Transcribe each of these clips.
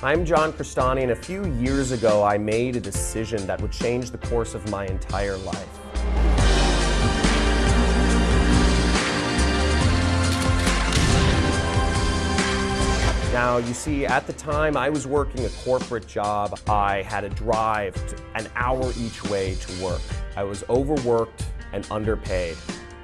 I'm John Crestani, and a few years ago I made a decision that would change the course of my entire life. Now, you see, at the time I was working a corporate job, I had to drive an hour each way to work. I was overworked and underpaid,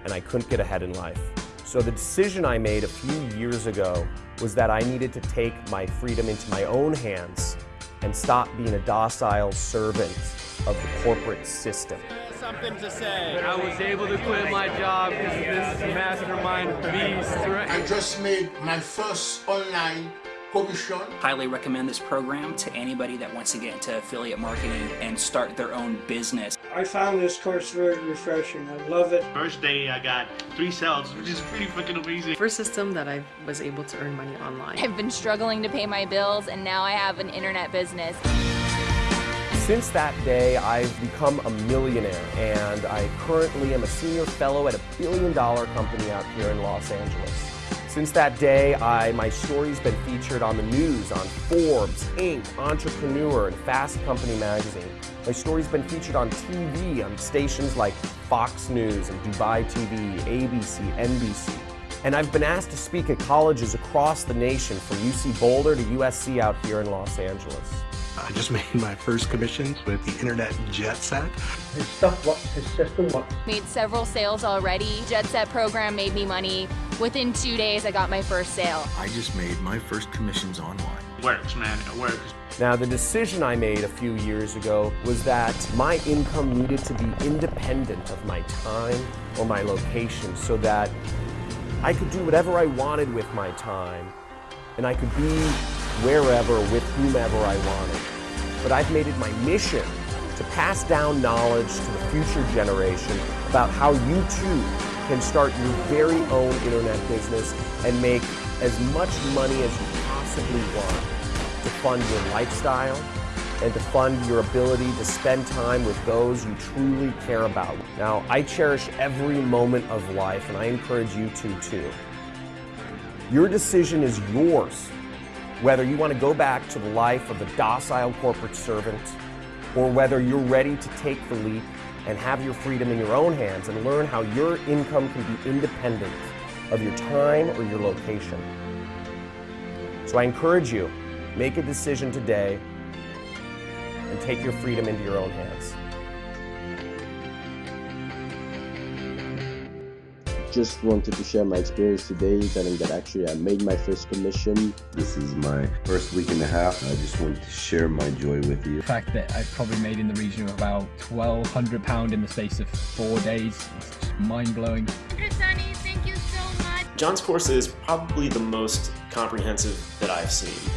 and I couldn't get ahead in life. So the decision I made a few years ago was that I needed to take my freedom into my own hands and stop being a docile servant of the corporate system. Something to say. I was able to quit my job because this mastermind beast, right? I just made my first online commission. Highly recommend this program to anybody that wants to get into affiliate marketing and start their own business. I found this course very refreshing. I love it. First day I got three sales, which is pretty fucking amazing. First system that I was able to earn money online. I've been struggling to pay my bills and now I have an internet business. Since that day, I've become a millionaire and I currently am a senior fellow at a billion dollar company out here in Los Angeles. Since that day, I, my story's been featured on the news, on Forbes, Inc., Entrepreneur, and Fast Company magazine. My story's been featured on TV, on stations like Fox News and Dubai TV, ABC, NBC. And I've been asked to speak at colleges across the nation from UC Boulder to USC out here in Los Angeles. I just made my first commissions with the internet jet set. His stuff works, his system works. Made several sales already. Jet Set program made me money. Within two days, I got my first sale. I just made my first commissions online. It Works, man, it works. Now, the decision I made a few years ago was that my income needed to be independent of my time or my location so that I could do whatever I wanted with my time and I could be wherever with whomever I wanted. But I've made it my mission to pass down knowledge to the future generation about how you too can start your very own internet business and make as much money as you possibly want to fund your lifestyle and to fund your ability to spend time with those you truly care about. Now, I cherish every moment of life and I encourage you to too. Your decision is yours whether you want to go back to the life of a docile corporate servant or whether you're ready to take the leap and have your freedom in your own hands and learn how your income can be independent of your time or your location. So I encourage you, make a decision today and take your freedom into your own hands. Just wanted to share my experience today, telling that actually I made my first commission. This is my first week and a half. I just wanted to share my joy with you. The fact that I've probably made in the region of about £1,200 in the space of four days, it's just mind-blowing. thank you so much. John's course is probably the most comprehensive that I've seen.